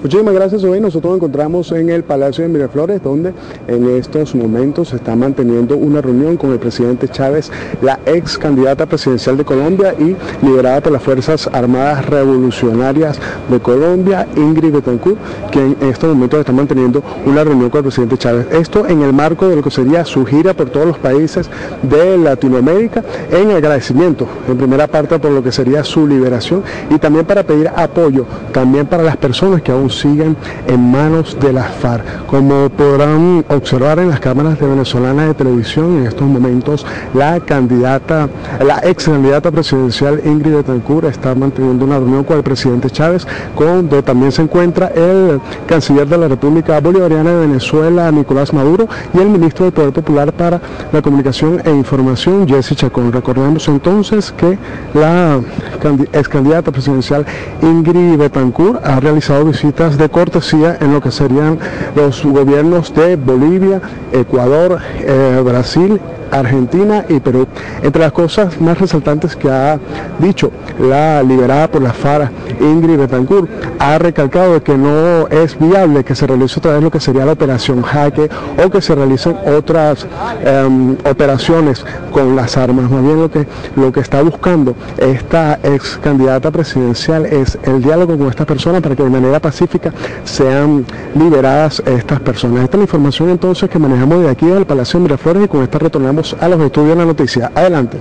Muchísimas gracias. Hoy nosotros nos encontramos en el Palacio de Miraflores, donde en estos momentos se está manteniendo una reunión con el presidente Chávez, la ex candidata presidencial de Colombia y liderada por las Fuerzas Armadas Revolucionarias de Colombia, Ingrid Betancourt, quien en estos momentos está manteniendo una reunión con el presidente Chávez. Esto en el marco de lo que sería su gira por todos los países de Latinoamérica en agradecimiento, en primera parte por lo que sería su liberación y también para pedir apoyo, también para las personas que aún siguen en manos de las FARC. Como podrán observar en las cámaras de venezolana de televisión, en estos momentos la candidata, la ex candidata presidencial Ingrid Betancourt está manteniendo una reunión con el presidente Chávez, donde también se encuentra el canciller de la República Bolivariana de Venezuela, Nicolás Maduro, y el ministro del Poder Popular para la Comunicación e Información, Jesse Chacón. Recordemos entonces que la ex candidata presidencial Ingrid Betancourt ha realizado visitas de cortesía en lo que serían los gobiernos de Bolivia, Ecuador, eh, Brasil Argentina y Perú. Entre las cosas más resaltantes que ha dicho la liberada por la FARA, Ingrid Betancourt, ha recalcado que no es viable que se realice otra vez lo que sería la operación jaque o que se realicen otras em, operaciones con las armas. Más bien lo que, lo que está buscando esta ex candidata presidencial es el diálogo con estas personas para que de manera pacífica sean liberadas estas personas. Esta es la información entonces que manejamos de aquí del Palacio de Miraflores y con esta retornamos a los estudios de la noticia. Adelante.